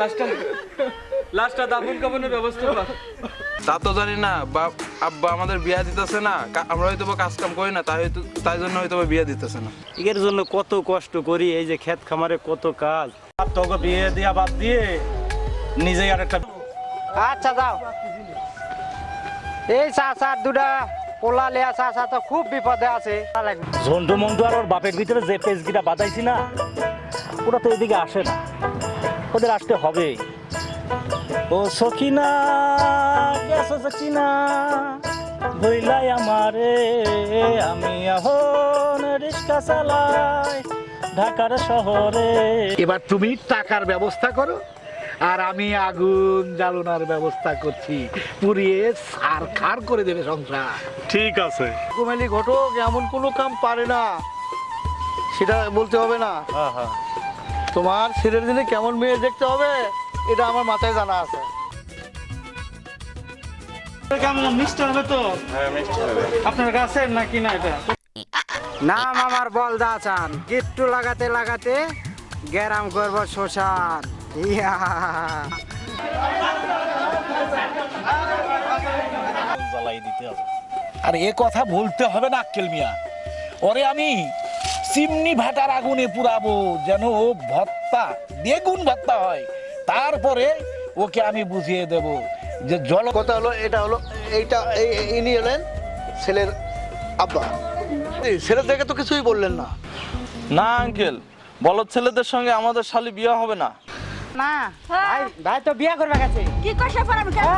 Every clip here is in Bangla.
লা- লাশটা লাশটা দাফন কাফনের ব্যবস্থা কর। তা তো জানি না বাপ আব্বা আমাদের বিয়া দিতেছে না আমরা হয়তো কাজ কাম করি না তাই তাই জন্য হয়তো বিয়া দিতেছে না। এর জন্য কত কষ্ট করি এই যে ক্ষেত খামারে কত কাজ। আর তোকে বিয়ে দিয়া বাদ দিয়ে নিজেই আর একটা আচ্ছা যাও। এই চাষার দুটা পোলা লেয়া তো খুব বিপদে আছে। ঝন্টু মন্টু আর ওর বাপের ভিতরে যে পেজগিটা বাদাইছি না ওরা তো এদিকে আসে না। ওদের আসতে হবে। ও সখিনা গেছো সখিনা ভইলাই আমারে। আমি এখন রিক্সা চালাই ঢাকার শহরে। এবার তুমি টাকার ব্যবস্থা করো আর আমি আগুন জ্বালানোর ব্যবস্থা করছি। পুড়িয়ে সার খার করে দেবে সংসার। ঠিক আছে। কুমেলি ঘটক এমন কোনো কাম পারে না। সেটা বলতে হবে না। হ্যাঁ হ্যাঁ। তোমার ছেলের দিনে কেমন মেয়ে দেখতে হবে? এটা আমার মাথায় জানা আছে। কেমন মিষ্টি হবে তো? আপনার কাছে নাকি না এটা? নাম আমার বলদা চান গিট্টু লাগাতে লাগাতে গ্যারাম করব শ্মশান। ইয়া। জ্বালাই দিতে হবে। আর এ কথা বলতে হবে না আক্কেল মিয়া। ওরে আমি চিমনি ভাটার আগুনে পুরাবো যেন ও ভত্তা বেগুন ভত্তা হয়। তারপরে ওকে আমি বুঝিয়ে দেব যে জল কথা হলো এটা হলো এইটা এই- এই- ইনি হলেন ছেলের আব্বা। এই ছেলের দেখে তো কিছুই বললেন না। না আঙ্কেল বলদ ছেলেদের সঙ্গে আমাদের শালি বিয়ে হবে না। না ভাই ভাই তো বিয়া করবে গেছে কি কষা পড়াবো কেন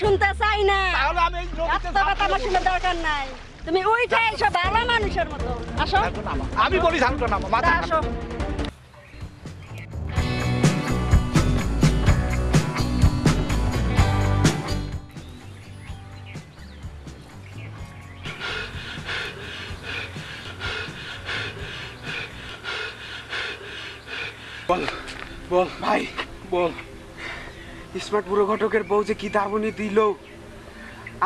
শুনতে চাই না। আমার দরকার নাই। তুমি উঠে এসো ভালো মানুষের মতো। আসো। আমি বলি নামো মাথা আসো। স্মার্ট বুড়ো ঘটকের বউ যে কি দাবনি দিল।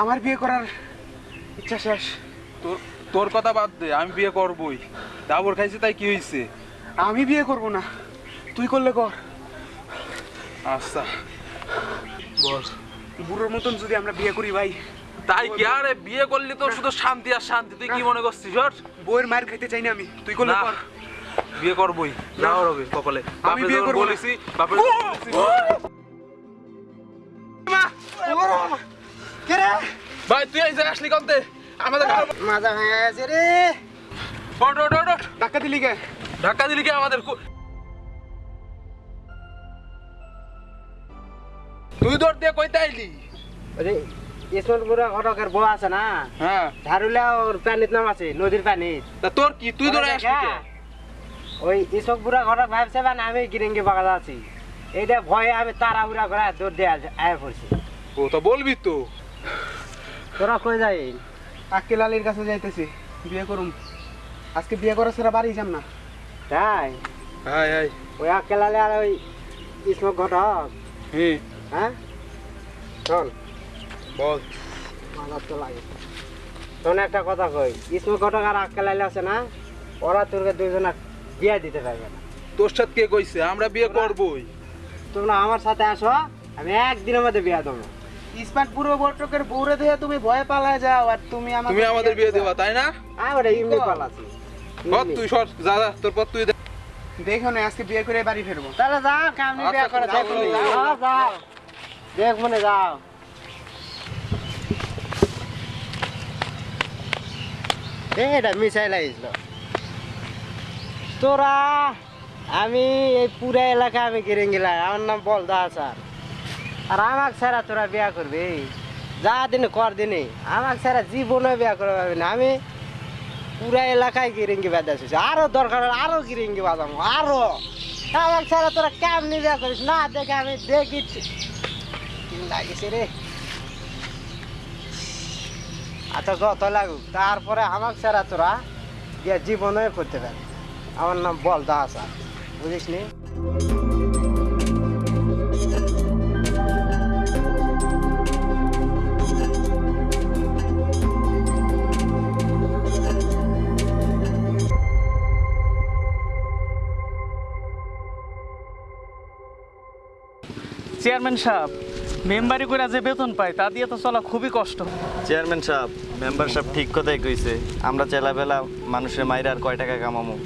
আমার বিয়ে করার ইচ্ছা শেষ। তোর তোর কথা বাদ দে আমি বিয়ে করবই। দাবর খাইছি তাই কি হয়েছে আমি বিয়ে করব না তুই করলে কর। আচ্ছা। বল বুড়োর মতন যদি আমরা বিয়ে করি ভাই তাই কি? আরে বিয়ে করলি তো শুধু শান্তি আর শান্তি। তুই কি মনে করছিস ওর? বউয়ের মায়ের খাইতে চাই না আমি তুই করলে কর। বিয়ে করবই। না হবে কপালে। আমি বিয়ে করব বলেছি বাপে তুই এই যে আসলি কন্তে? আমাদের মাজা ভেঙে গেছে রে। ওঠ, ওঠ, ওঠ। ধাক্কা দিলি কে? ধাক্কা দিলি কি আমাদের তুই দৌড় দিয়ে কইতে আইলি। আরে ইসমতপুরা ঘটকের বউ আছে না? হ্যাঁ। ঝাড়ুলা ওর পানির নাম আছে নদীর পানির তা তোর কি? তুই দৌড়ে আসলি? ওই ইসকপুরা ঘটক ভাবছে মানে আমি গিরিঙ্গি বাগান আছি। এইটা ভয়ে আমি তাড়াহুড়া করে দৌড় দিয়ে আয় পড়ছি। ও তো বলবি তো। তোরা কই যাই? আক্কেল আলীর কাছে যাইতেছি বিয়ে করুম। আজকে বিয়ে করা ছাড়া বাড়ি যাম না। তাই? হাই হাই। ওই আকেলালে আর ওই ইসমক ঘটক? হ্যাঁ হ্যাঁ? চল বল। মাথার তো লাগে। শোন একটা কথা কই ইসমক ঘটক আর আকেলালে আছে না? ওরা তোরকে দুজনা বিয়ে দিতে পারবে না। তোর সাথে কে কইছে? আমরা বিয়ে করবই। তোমরা আমার সাথে আসো আমি একদিনের মধ্যে বিয়ে দেবো। ইস্পাত বুড়ো ঘটকের বউরে তুমি ভয়ে পালা যাও আর তুমি আমাকে তুমি আমাদের বিয়ে দেবা। তাই না? আমি এমনি পালাছি। পথ তুই সর যা যা তোর পথ তুই দেখো না আজকে বিয়ে করে বাড়ি ফিরবো। তাহলে যাও কামনি বিয়ে আচ্ছা, করে যাও, দেখো যাও। যাও যাও। দেখ মনে যাও। এটা মিশাই লাগিয়েছিল তোরা আমি এই পুরা এলাকা আমি কিনে গেলাম আমার নাম বলদা স্যার আর আমাকে ছাড়া তোরা বিয়া করবি? যা দিনে কর দিনে। আমাকে ছাড়া জীবনে বিয়া করে না। আমি পুরা এলাকায় গিরিঙ্গি বাজাচ্ছিস আরও দরকার হলে আরও গিরিঙ্গি বাজাবো আরও। আমাকে ছাড়া তোরা কেমনি বিয়া করিস? না দেখে আমি দেখি লাগিছে রে? আচ্ছা যত লাগুক, তারপরে আমাকে ছাড়া তোরা বিয়া জীবনে করতে পারবি আমার নাম বল দাস বুঝিস নি? চেয়ারম্যান সাহেব মেম্বারি করে যে বেতন পায় তা দিয়ে তো চলা খুবই কষ্ট। চেয়ারম্যান সাহেব মেম্বার সাহেব ঠিক কথাই কইছে। আমরা চেলাবেলা মানুষের মাইরে আর কয় টাকা কামামো।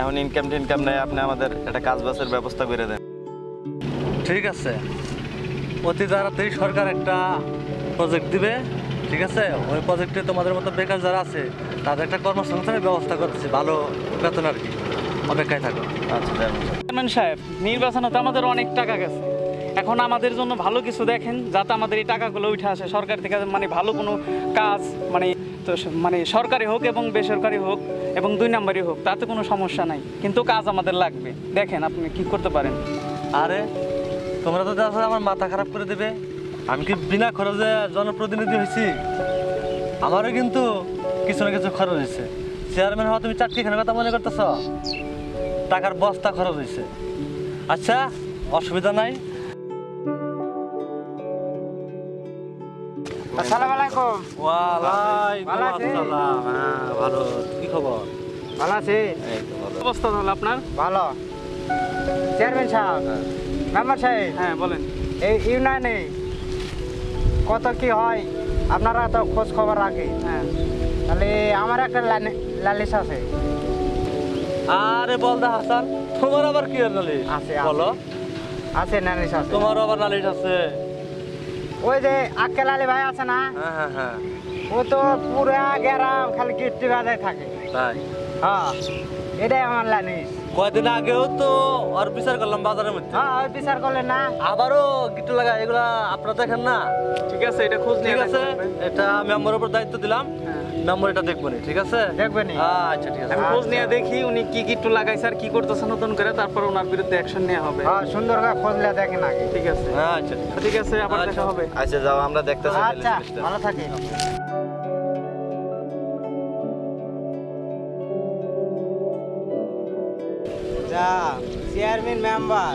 এখন ইনকাম টিনকাম নেই আপনি আমাদের একটা কাজ বাসের ব্যবস্থা করে দেন। ঠিক আছে। অতি তাড়াতাড়ি সরকার একটা প্রজেক্ট দিবে ঠিক আছে? ওই প্রজেক্টে তোমাদের মতো বেকার যারা আছে তাদের একটা কর্মসংস্থানের ব্যবস্থা করতেছি ভালো বেতন আর কি। অপেক্ষায় থাকো। আচ্ছা চেয়ারম্যান সাহেব। চেয়ারম্যান সাহেব নির্বাচনে তো আমাদের অনেক টাকা গেছে। এখন আমাদের জন্য ভালো কিছু দেখেন, যাতে আমাদের এই টাকাগুলো উঠে আসে। সরকার থেকে মানে ভালো কোনো কাজ মানে তো মানে সরকারি হোক এবং বেসরকারি হোক এবং দুই নাম্বারই হোক, তাতে কোনো সমস্যা নাই। কিন্তু কাজ আমাদের লাগবে। দেখেন আপনি কি করতে পারেন। আরে, তোমরা তো আসলে আমার মাথা খারাপ করে দেবে। আমি কি বিনা খরচে জনপ্রতিনিধি হয়েছি? আমারও কিন্তু কিছু না কিছু খরচ হয়েছে। চেয়ারম্যান হওয়া তুমি চাকরিখানের কথা মনে করতেছ? টাকার বস্তা খরচ হয়েছে। আচ্ছা অসুবিধা নাই। আসসালামু আলাইকুম ওয়ালাইকুম ভালো হ্যাঁ ভালো। কি খবর? ভালো আছে। অবস্থা তাহলে আপনার? ভালো। চেয়ারম্যান সাহেব মেম্বার সাহেব হ্যাঁ বলেন। এই ইউনিয়নে কত কি হয় আপনারা তো খোঁজ খবর রাখে। হ্যাঁ। তাহলে আমার একটা লালিশ আছে। আরে বলদা হাসান তোমার আবার কি নালিশ আছে। বলো। আছে নালিশ আছে। তোমার আবার নালিশ আছে। ওই যে আক্কেল আলী ভাই আছে না? হ্যাঁ হ্যাঁ হ্যাঁ। ও তো পুরা গেরাম খালি কীর্তি বাজায় থাকে। তাই? হ্যাঁ এটাই আমার লানিস কয়দিন আগেও তো আর বিচার করলাম বাজারের মধ্যে। হ্যাঁ ওই বিচার করলেন না? আবারও গিট্টু লাগা এগুলা আপনারা দেখেন না? ঠিক আছে এটা খোঁজ নিয়ে ঠিক আছে এটা আমি এটা মেম্বার উপর দায়িত্ব দিলাম। মেম্বার এটা দেখব নি, ঠিক আছে? দেখবেনি আচ্ছা ঠিক আছে। আমি খোঁজ নিয়ে দেখি উনি কি কি একটু লাগাইছে আর কি করতেছে নতুন করে তারপর ওনার বিরুদ্ধে অ্যাকশন নেওয়া হবে। হ্যাঁ সুন্দর করে খোঁজলে দেখেন আগে। ঠিক আছে। আচ্ছা ঠিক আছে। ঠিক আছে আবার দেখা হবে। আচ্ছা যাও আমরা দেখতেছি আচ্ছা ভালো থাকি যা চেয়ারম্যান মেম্বার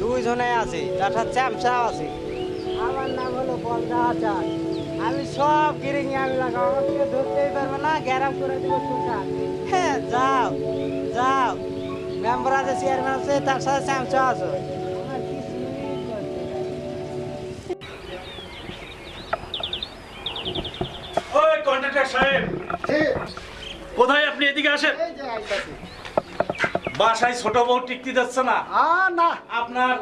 দুইজনে আছে তাছাড়া চ্যামচাও আছে। আমার নাম হলো বলদা আচার আমি সব কিনে নিয়ে আমি লাগাবো। আমাকে ধরতেই পারবে না গ্যারাম করে দেবো সুখা হ্যাঁ যাও যাও। মেম্বার আছে চেয়ারম্যান আছে তার সাথে চ্যামচা আছে। সাহেব। কোথায় আপনি এদিকে আসেন? বাসায় ছোট বউ টিকতে যাচ্ছে না। না। আপনার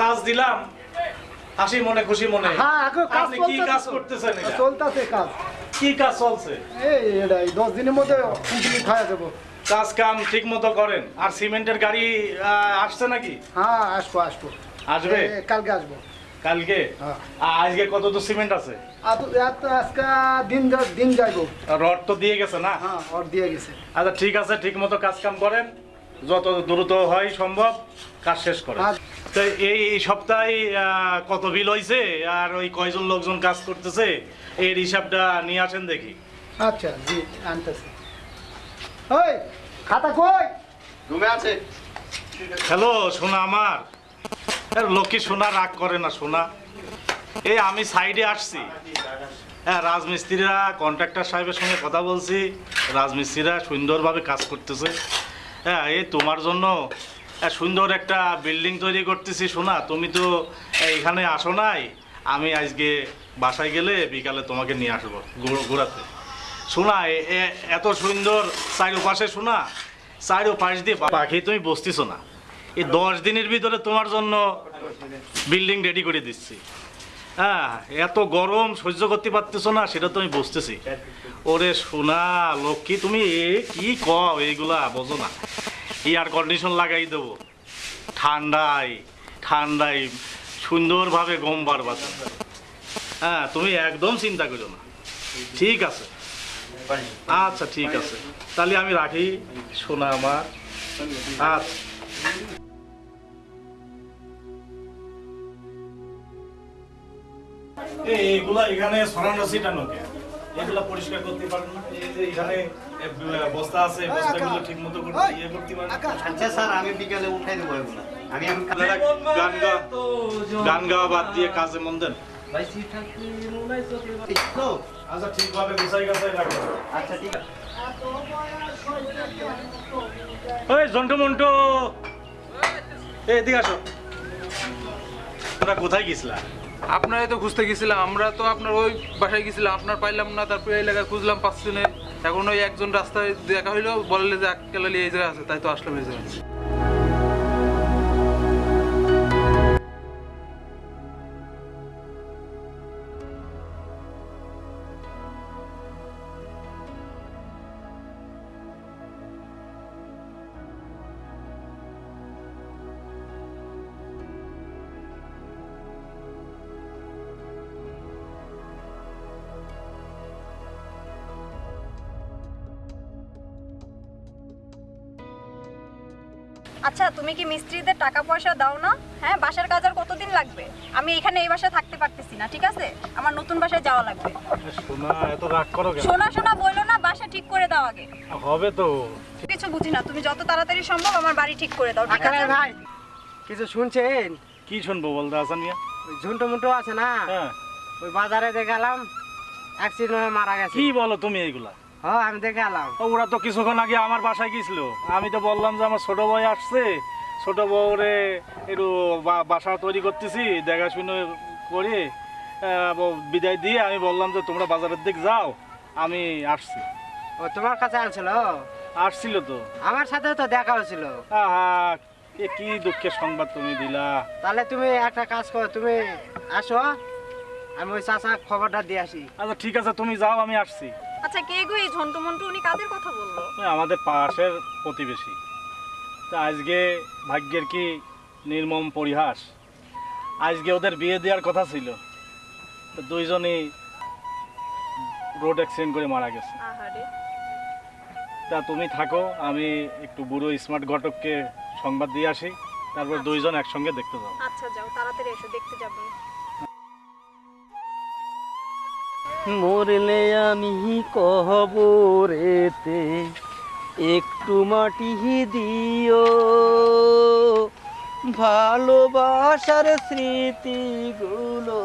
কাজ দিলাম। হাসি মনে খুশি মনে। হ্যাঁ, এখন কাজ কি কাজ করতেছেন চলতেছে কাজ। কি কাজ চলছে? এই এটাই দশ দিনের মধ্যে কমপ্লিট হয়ে যাব কাজ কাম ঠিক মতো করেন। আর সিমেন্টের গাড়ি আসছে নাকি? হ্যাঁ আসব আসব। আসবে? কালকে আসব। কালকে? হ্যাঁ। আজকে কত তো সিমেন্ট আছে? আজকে দিন দিন যাইবো। রড তো দিয়ে গেছে না? হ্যাঁ ওর দিয়ে গেছে। আচ্ছা ঠিক আছে ঠিক মতো কাজ কাম করেন। যত দ্রুত হয় সম্ভব কাজ শেষ করেন। তো এই এই সপ্তাহে কত বিল হয়েছে আর ওই কয়জন লোকজন কাজ করতেছে? এর হিসাবটা নিয়ে আসেন দেখি। আচ্ছা জি আনতেছি। ওই খাতা কই? রুমে আছে। হ্যালো সোনা আমার। আর লক্ষ্মী সোনা রাগ করে না সোনা। এই আমি সাইডে আসছি। হ্যাঁ রাজমিস্ত্রিরা কন্ট্রাক্টর সাহেবের সঙ্গে কথা বলছি। রাজমিস্ত্রিরা সুন্দরভাবে কাজ করতেছে। হ্যাঁ এই তোমার জন্য সুন্দর একটা বিল্ডিং তৈরি করতেছি শোনা তুমি তো এখানে আসো নাই। আমি আজকে বাসায় গেলে বিকালে তোমাকে নিয়ে আসব ঘুর- ঘোরাতে। শোনা এত সুন্দর চারিপাশে শোনা চারিপাশ দিয়ে পাখি তুমি বসতেছো না। এই দশ দিনের ভিতরে তোমার জন্য বিল্ডিং রেডি করে দিচ্ছি। হ্যাঁ এত গরম, সহ্য করতে পারতেছো না, সেটা তো আমি বুঝতেছি। ওরে সোনা, লক্ষ্মী, তুমি কি কও? এইগুলা বোঝো না। এয়ার কন্ডিশন লাগাই দেবো। ঠান্ডায় ঠান্ডায় সুন্দরভাবে গম বাড়বা হ্যাঁ তুমি একদম চিন্তা করো না। ঠিক আছে। আচ্ছা ঠিক আছে। তাহলে আমি রাখি। সোনা আমার। আচ্ছা। এগুলা এখানে সরানো ছিটানো কে এগুলা পরিষ্কার করতে যে এখানে বস্তা আছে বস্তাগুলো ঠিক করতে ইয়ে করতে পারেন আচ্ছা স্যার আমি বিকালে উঠাই দেবো এগুলো। আমি আপনারা গান গা গান গাওয়া বাদ দিয়ে কাজে মন দেন। আচ্ছা ঠিকভাবে গুছাই গাছাই রাখেন আচ্ছা ঠিক আছে। ওই জন্টু মন্টু। এদিকে আসো। কোথায় গেছিলা? আপনারাই তো খুঁজতে গেছিলাম আমরা তো আপনার ওই বাসায় গেছিলাম আপনার পাইলাম না তারপরে এই এলাকায় খুঁজলাম পাচ্ছি না এখন ওই একজন রাস্তায় দেখা হইল, বললে যে এককালি এই জায়গায় আছে, তাই তো আসলাম এই জায়গায়। আচ্ছা তুমি কি মিস্ত্রিদের টাকা পয়সা দাও না? হ্যাঁ বাসার কাজ আর কতদিন লাগবে? আমি এখানে এই বাসায় থাকতে পারতেছি না ঠিক আছে? আমার নতুন বাসায় যাওয়া লাগবে। শোনা এত রাগ করো কেন? শোনা শোনা বলল না বাসা ঠিক করে দাও আগে। হবে তো। কিছু বুঝি না তুমি যত তাড়াতাড়ি সম্ভব আমার বাড়ি ঠিক করে দাও ঠিক আছে? ভাই কিছু শুনছেন? কি শুনব বলতে হাসান মিয়া ওই ঝুন্টু মুন্টু আছে না? হ্যাঁ। ওই বাজারে দেখালাম অ্যাক্সিডেন্ট হয়ে মারা গেছে। কি বলো তুমি এইগুলা হ্যাঁ আমি দেখালাম। ও, ওরা তো কিছুক্ষণ আগে আমার বাসায় গেছিল আমি তো বললাম যে আমার ছোট ভাই আসছে। ছোট বউরে একটু বাসা তৈরি করতেছি দেখাশুনো করে বিদায় দিয়ে আমি বললাম যে তোমরা বাজারের দিক যাও আমি আসছি। ও তোমার কাছে আনছিল আসছিল তো। আমার সাথে তো দেখা হয়েছিল। এ কি দুঃখের সংবাদ তুমি দিলা। তাহলে তুমি একটা কাজ করো তুমি আসো। আমি ওই চাচা খবরটা দিয়ে আসি। আচ্ছা ঠিক আছে তুমি যাও আমি আসছি। আচ্ছা কে গো এই ঝন্টু মন্টু উনি কাদের কথা বলল? আমাদের পাশের প্রতিবেশী। তা আজকে ভাগ্যের কি নির্মম পরিহাস? আজকে ওদের বিয়ে দেওয়ার কথা ছিল। তো দুইজনই রোড অ্যাক্সিডেন্ট করে মারা গেছে। তা তুমি থাকো আমি একটু বুড়ো স্মার্ট ঘটককে সংবাদ দিয়ে আসি। তারপর দুইজন একসঙ্গে দেখতে যাব। আচ্ছা যাও তাড়াতাড়ি এসো দেখতে যাব। মরলে আমি কহবরেতে একটু মাটি দিও। ভালোবাসার স্মৃতিগুলো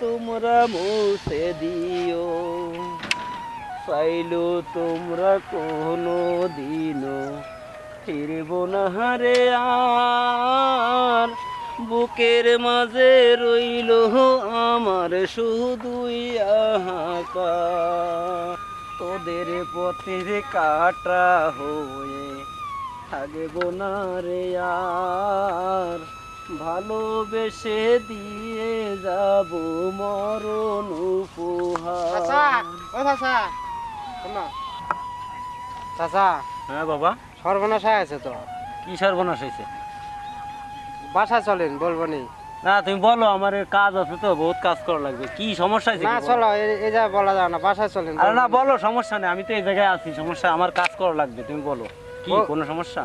তোমরা মুছে দিও। চাইলো তোমরা কোনো দিনও ফিরব না রে আর। বুকের মাঝে রইল আমার শুধুই হাহাকার তোদের পথের কাটা হয়ে থাকব না রে আর। ভালোবেসে দিয়ে যাব মরণ উপহার। চাচা হ্যাঁ বাবা। সর্বনাশ আছে তো। কি সর্বনাশ হয়েছে? বাসা চলেন বলব নি না তুমি বলো আমার কাজ আছে তো বহুত কাজ করা লাগবে। কি সমস্যা আছে না চলো এই যা বলা যায় না বাসায় চলেন আরে না বলো সমস্যা নেই আমি তো এই জায়গায় আছি সমস্যা আমার কাজ করা লাগবে তুমি বলো। কি কোনো সমস্যা?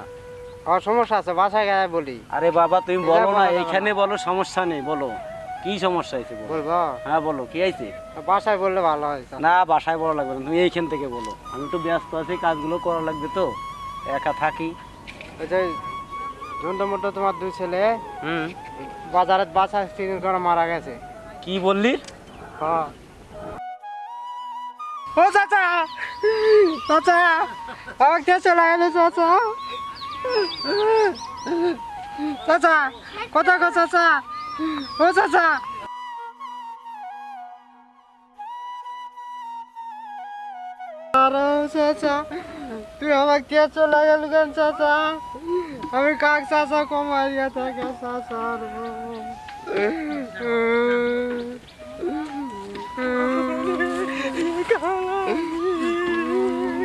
আমার সমস্যা আছে বাসায় গিয়ে বলি। আরে বাবা তুমি বলো না যাবে এইখানে বলো সমস্যা নেই বলো। কি সমস্যা হয়েছে বলো? বলব। হ্যাঁ বলো কি আইছে বাসায় বললে ভালো হয় না বাসায় বড় লাগবে না তুমি এইখান থেকে বলো। আমি তো ব্যস্ত আছি কাজগুলো করা লাগবে তো একা থাকি। ওই ঝন্টু মুন্টু তোমার দুই ছেলে হুম। বাজারে বাসা অ্যাক্সিডেন্ট করে মারা গেছে। কি বললি? হ্যাঁ ও চাচা! চাচা! আমার কে চলে গেল চাচা? চাচা! কথা কো চাচা? ও চাচা! আরে চাচা তুই আমার কে চলে গেল কেন চাচা? আমি কাক চাচা কমাইয়া থাকে চাচা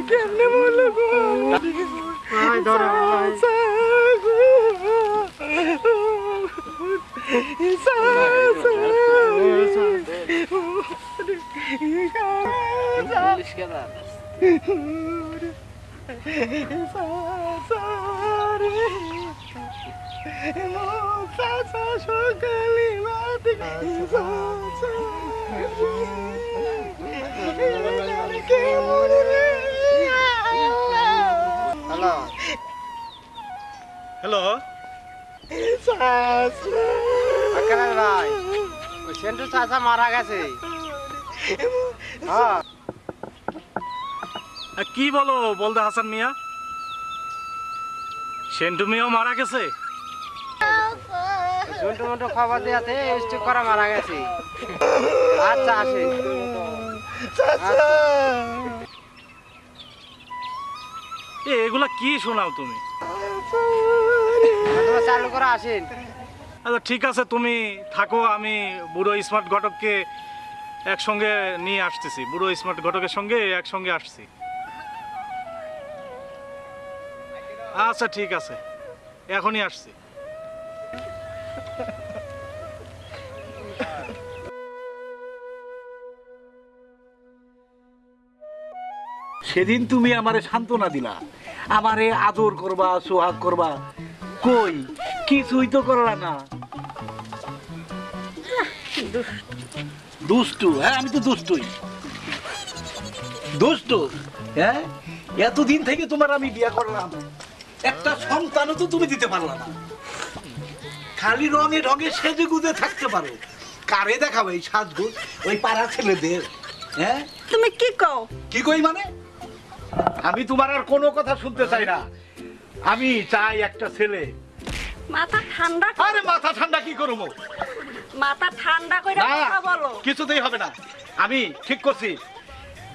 কেমনে বলল ভাই ধরো ভাই। হ্যালো হ্যালো ভাই সেন্টু চাচা মারা গেছে হ্যাঁ কি বলো বলতে হাসান মিয়া? সেন্টু মিয়াও মারা গেছে? জন্টু মন্টু খবর দেওয়াতে স্ট্রোক করা মারা গেছে। আচ্ছা আসেন। এ এগুলা কি শোনাও তুমি? চালু করে আসেন। আচ্ছা ঠিক আছে তুমি থাকো আমি বুড়ো স্মার্ট ঘটককে একসঙ্গে নিয়ে আসতেছি। বুড়ো স্মার্ট ঘটকের সঙ্গে একসঙ্গে আসছি। আচ্ছা ঠিক আছে। এখনই আসছি। সেদিন তুমি আমারে সান্ত্বনা দিলা। আমারে আদর করবা, সোহাগ করবা। কই? কিছুই তো করলা না। দুষ্টু। হ্যাঁ আমি তো দুষ্টুই। দুষ্টু? হ্যাঁ? এতদিন থেকে তোমার আমি বিয়ে করলাম। একটা সন্তানও তো তুমি দিতে পারলা না। খালি রঙে রঙে সেজে গুজে থাকতে পারো। কারে দেখাবে এই সাজগুজ? ওই পাড়া ছেলেদের হ্যাঁ? তুমি কি কও? কি কই মানে? আমি তোমার আর কোনো কথা শুনতে চাই না। আমি চাই একটা ছেলে। মাথা ঠান্ডা আরে মাথা ঠান্ডা কি করব? মাথা ঠান্ডা করে কথা বলো। কিছুতেই হবে না। আমি ঠিক করছি।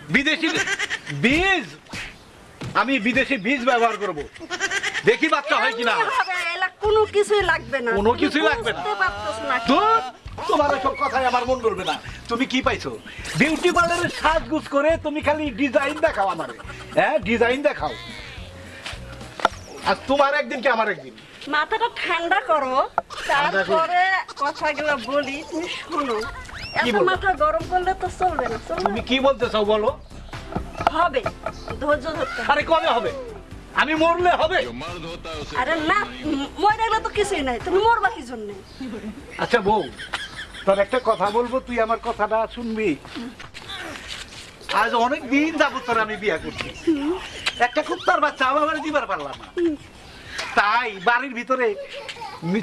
বিদেশি বীজ আমি বিদেশি বীজ ব্যবহার করব। দেখি বাচ্চা হয় কিনা। কোনো কিছুই লাগবে না। কোনো কিছুই লাগবে না। তোমার এসব কথাই আমার মন করবে না। তুমি কি পাইছো? বিউটি পার্লারের সাজগুজ করে তুমি খালি ডিজাইন দেখাও আমারে। হ্যাঁ ডিজাইন দেখাও। আর তোমার একদিন কি আমার একদিন? মাথাটা ঠান্ডা করো তারপরে কথাগুলো বলি তুমি শোনো। এত মাথা গরম করলে তো চলবে না তুমি কি বলতে চাও বলো? হবে ধৈর্য ধরতে। আরে কবে হবে? আমি মরলে হবে। আরে না মরে গেলে তো কিছুই নাই তুমি মরবা কি জন্য? আচ্ছা বউ তোর একটা কথা বলব তুই আমার কথাটা শুনবি। আজ অনেক দিন যাব তোর আমি বিয়া করছি। একটা কুত্তার বাচ্চা আমার দিবার পারলাম না। তাই বাড়ির ভিতরে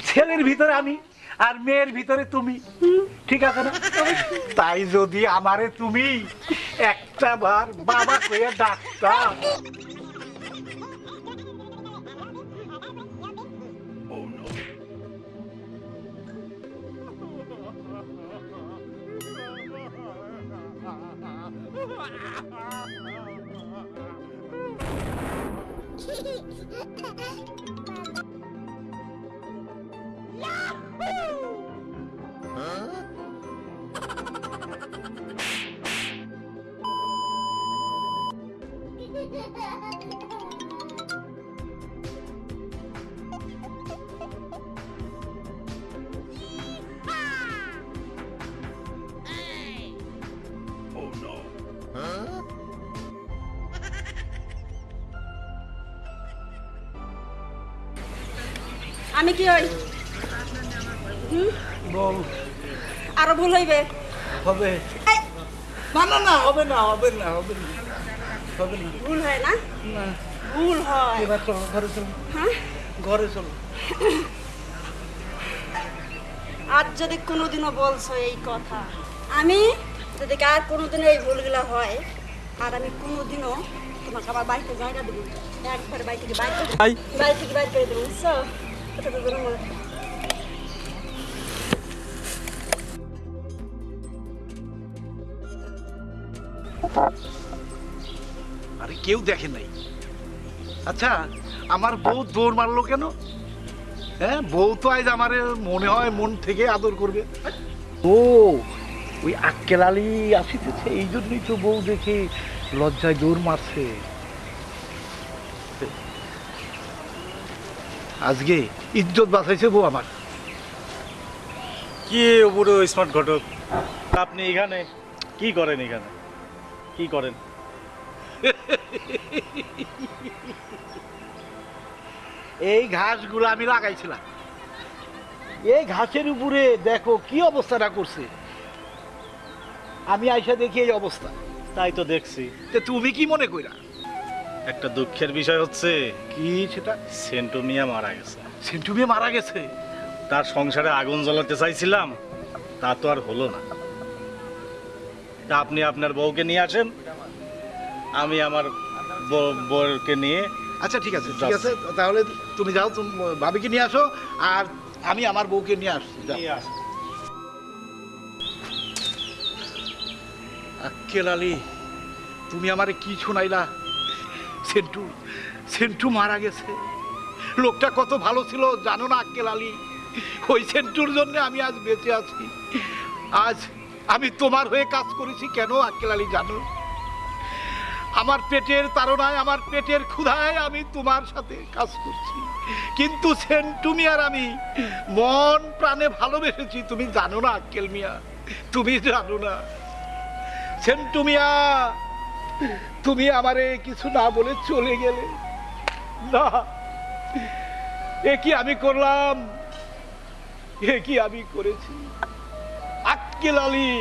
ছেলের ভিতরে আমি আর মেয়ের ভিতরে তুমি। ঠিক আছে না? তাই যদি আমারে তুমি একটা বার বাবা কয়ে ডাক্তার Ah! আমি কি হই? বল। আরও ভুল হইবে। হবে। না না না হবে না হবে না হবে না। হবে না। ভুল হয় না? না। ভুল হয়। এবার চলো ঘরে চলো। হ্যাঁ? ঘরে চলো। আজ যদি কোনোদিনও বলছো এই কথা আমি যদি আর কোনোদিনও এই ভুলগুলো হয় আর আমি কোনোদিনও তোমাকে আমার বাড়িতে জায়গা দেবো। একবারে বাড়ি থেকে বাইর করে। বাড়ি থেকে বাইর করে দেবো বুঝছ? আরে কেউ দেখে নাই। আচ্ছা আমার বউ দৌড় মারলো কেন? হ্যাঁ বউ তো আজ আমার মনে হয় মন থেকে আদর করবে। ও, ওই আক্কেল আলী আসিতেছে এই জন্যই তো বউ দেখে লজ্জায় দৌড় মারছে। আজকে ইজ্জত বাঁচাইছে বউ আমার। কি বুড়ো স্মার্ট ঘটক? আপনি এখানে? কি করেন এখানে? কি করেন? এই ঘাসগুলো আমি লাগাইছিলাম। এই ঘাসের উপরে দেখো কি অবস্থাটা করছে। আমি আইসা দেখি এই অবস্থা। তাই তো দেখছি। তুমি কি মনে কইরা? একটা দুঃখের বিষয় হচ্ছে কি সেটা? সেন্টু মিয়া মারা গেছে। সেন্টু মেয়ে মারা গেছে? তার সংসারে আগুন জ্বালাতে চাইছিলাম তা তো আর হলো না। তা আপনি আপনার বউকে নিয়ে আসেন আমি আমার বউ- বউকে নিয়ে আচ্ছা ঠিক আছে ঠিক আছে তাহলে তুমি যাও তুমি ভাবিকে নিয়ে আসো আর আমি আমার বউকে নিয়ে আসছি। আক্কেল আলী তুমি আমারে কি শোনাইলা সেন্টু সেন্টু মারা গেছে। লোকটা কত ভালো ছিল জানো না, আক্কেল আলী? ওই সেন্টুর জন্য আমি আজ বেঁচে আছি। আজ আমি তোমার হয়ে কাজ করেছি কেন, আক্কেল আলী, জানো? আমার পেটের তাড়নায়, আমার পেটের ক্ষুধায় আমি তোমার সাথে কাজ করছি। কিন্তু সেন্টু মিয়ার আমি মন প্রাণে ভালোবেসেছি, তুমি জানো না, আক্কেল মিয়া, তুমি জানো না। সেন্টু মিয়া তুমি আমারে কিছু না বলে চলে গেলে। না, এ কি আমি করলাম? এ কি আমি করেছি? আক্কেল আলী,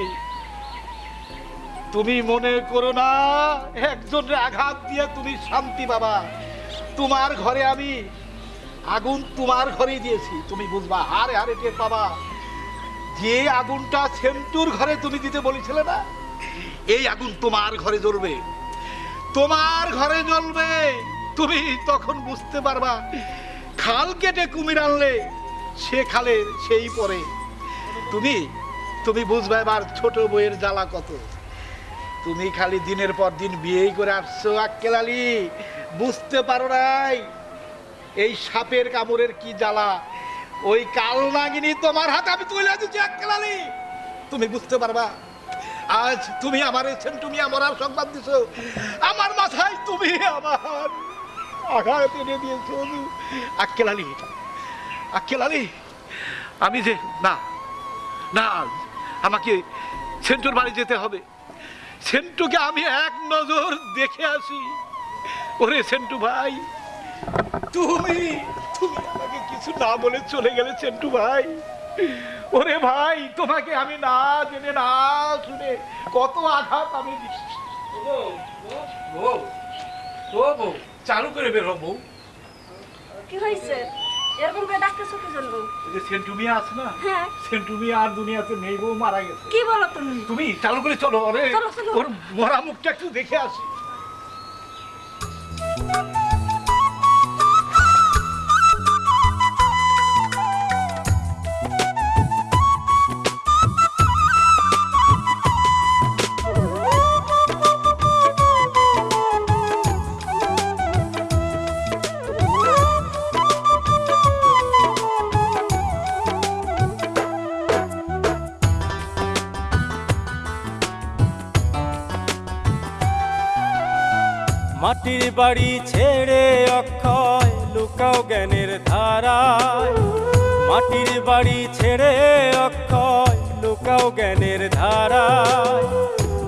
তুমি মনে করো না একজনের আঘাত দিয়ে তুমি শান্তি পাবা। তোমার ঘরে আমি আগুন তোমার ঘরেই দিয়েছি। তুমি বুঝবা হারে হারে টের পাবা। যে আগুনটা সেন্টুর ঘরে তুমি দিতে বলেছিলে না, এই আগুন তোমার ঘরে জ্বলবে। তোমার ঘরে জ্বলবে। তুমি তখন বুঝতে পারবা, খাল কেটে কুমির আনলে সে খালে সেই পরে। তুমি তুমি বুঝবে এবার ছোট বইয়ের জ্বালা কত। তুমি খালি দিনের পর দিন বিয়েই করে আসছো, আক্কেল বুঝতে পারো নাই এই সাপের কামড়ের কি জ্বালা। ওই কাল নাগিনী তোমার হাতে আমি তুলে দিচ্ছি, আক্কেল তুমি বুঝতে পারবা আজ তুমি আমার তুমি আমার আর সংবাদ দিছো। আমার মাথায় তুমি আমার আঘাত এনে দিয়েছ আক্কেল আলী আক্কেল আলী, আমি যে, না না, আমাকে সেন্টুর বাড়ি যেতে হবে। সেন্টুকে আমি এক নজর দেখে আসি। ওরে সেন্টু ভাই, তুমি তুমি আমাকে কিছু না বলে চলে গেলে সেন্টু ভাই। ওরে ভাই তোমাকে আমি না জেনে না শুনে কত আঘাত আমি দিচ্ছি চালু করে বেরো বউ। কি হয়েছে? এরকম করে ডাকতেছো কি জন্য যে সেন্টু আছে না হ্যাঁ। আর দুনিয়াতে নেই বউ মারা গেছে। কি বলো তুমি? তুমি চালু করে চলো আরে চলো, চলো। ওর মরা মুখটা একটু দেখে আসি। বাড়ি ছেড়ে অক্ষয়, লুকাও জ্ঞানের ধারায়। মাটির বাড়ি ছেড়ে অক্ষয়, লুকাও জ্ঞানের ধারায়।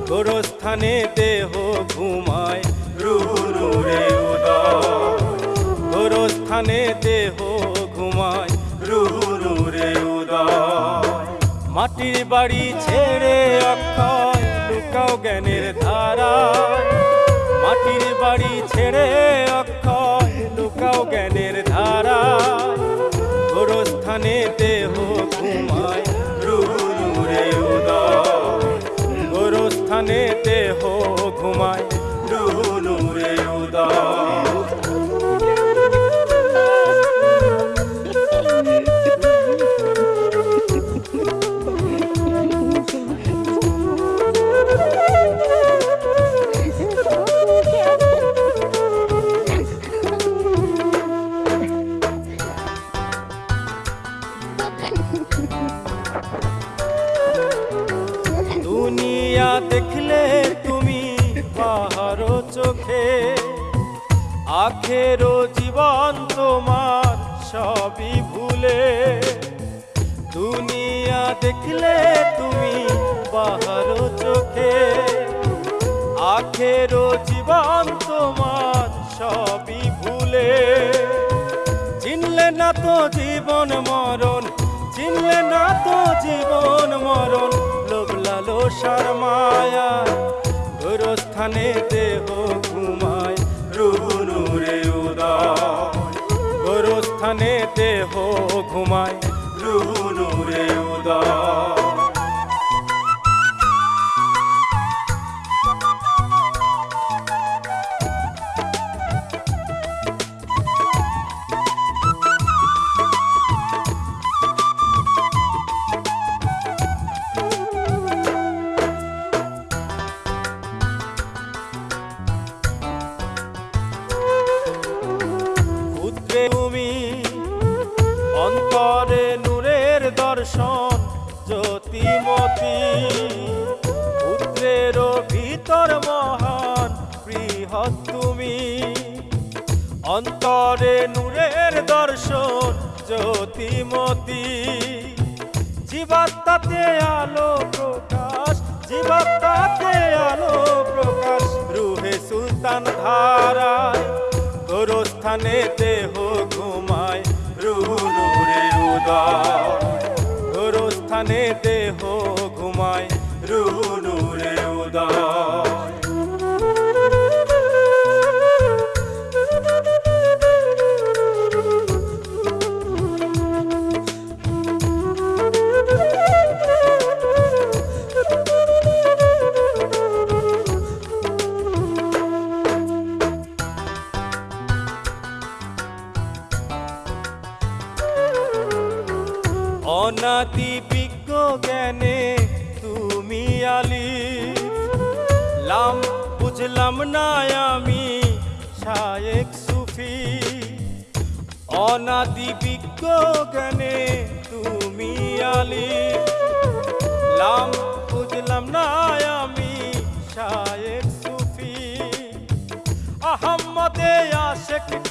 গোরস্থানে দেহ ঘুমায় রুহুরে উদয়। গোরস্থানে দেহ ঘুমায় রুহুরে উদয়। মাটির বাড়ি ছেড়ে অক্ষয়, লুকাও জ্ঞানের ধারায়। মাটির বাড়ি ছেড়ে অক্ষয় জ্ঞানের ধারা। গোরস্থানে দেহ ঘুমায় রুরে উদয়। গোরস্থানে দেহ ঘুমায় জীবন মরণ, লোভ লালসার মায়া। গোরস্থানে দেহ ঘুমায় রুনুরে উদয়। গোরস্থানে দেহ ঘুমায় রুনুরে উদয়।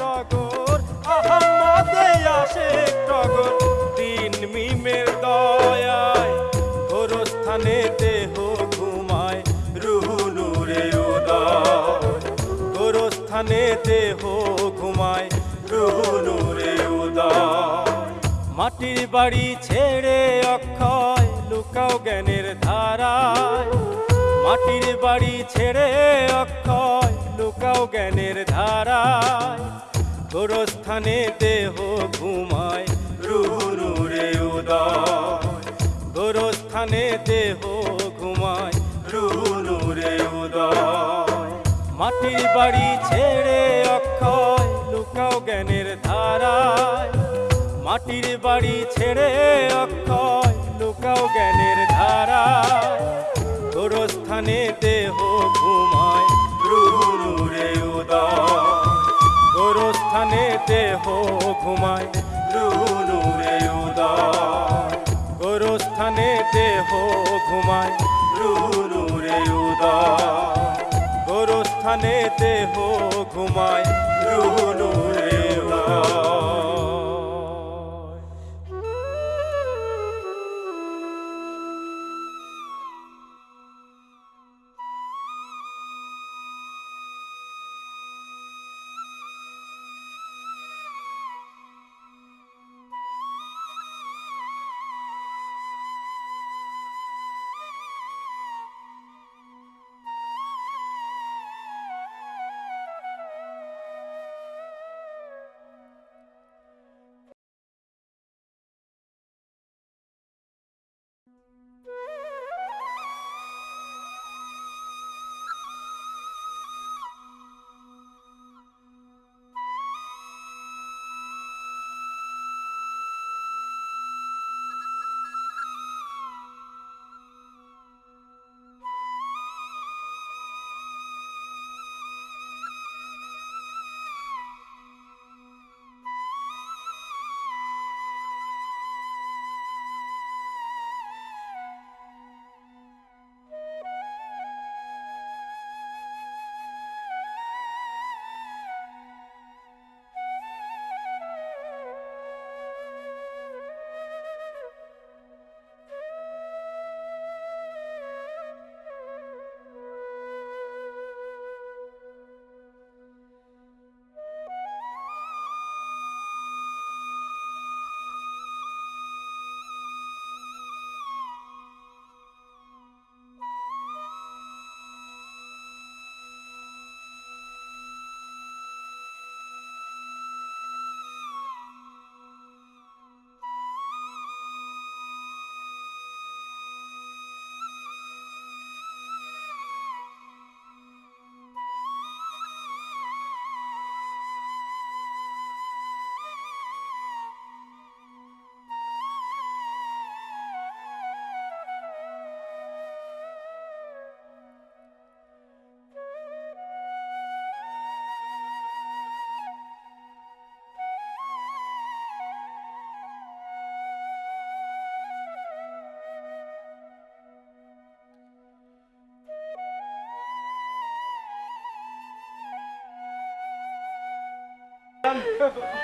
টগর আহম্মদে আশেক টগর দিন মিমের দয়ায়, গোরস্থানে দেহ ঘুমায়, রুহু নূরে উদয়। গোরস্থানে দেহ ঘুমায়, রুহু নূরে উদয়। মাটির বাড়ি ছেড়ে অক্ষয়, লুকাও জ্ঞানের ধারায়। মাটির বাড়ি ছেড়ে অক্ষয়, লুকাও জ্ঞানের ধারায়। গোরস্থানে দেহ ঘুমায়। রুহু নূরে উদয়। গোরস্থানে দেহ ঘুমায়। রুহু নূরে উদয়। মাটির বাড়ি ছেড়ে অক্ষয়, লুকাও জ্ঞানের ধারায়। মাটির বাড়ি ছেড়ে অক্ষয়, লুকাও জ্ঞানের ধারায়। গোরস্থানে দেহ ঘুমায়। ঘুমায় রুহু নূরে উদয় গোরস্থানে দেহ ঘুমায় রুহু নূরে উদয় গোরস্থানে দেহ ঘুমায় রুহু নূরে উদয়।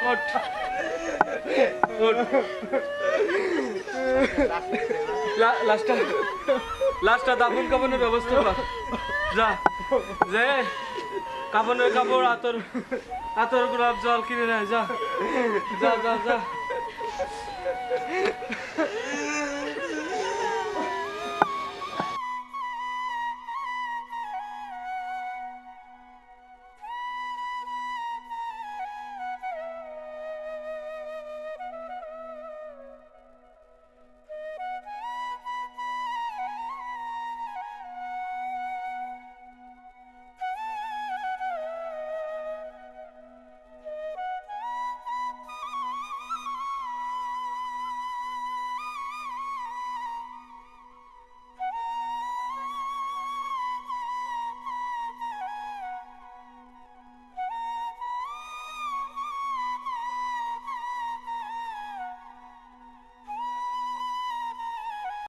ওঠ ওঠ লা- লাস্টটা লাস্টটা দাফন কাপনের ব্যবস্থা কর। যা, যে কাপনের কাপড় আতর আতর গোলাপ জল কিনে নেয় যা। যা যা যা।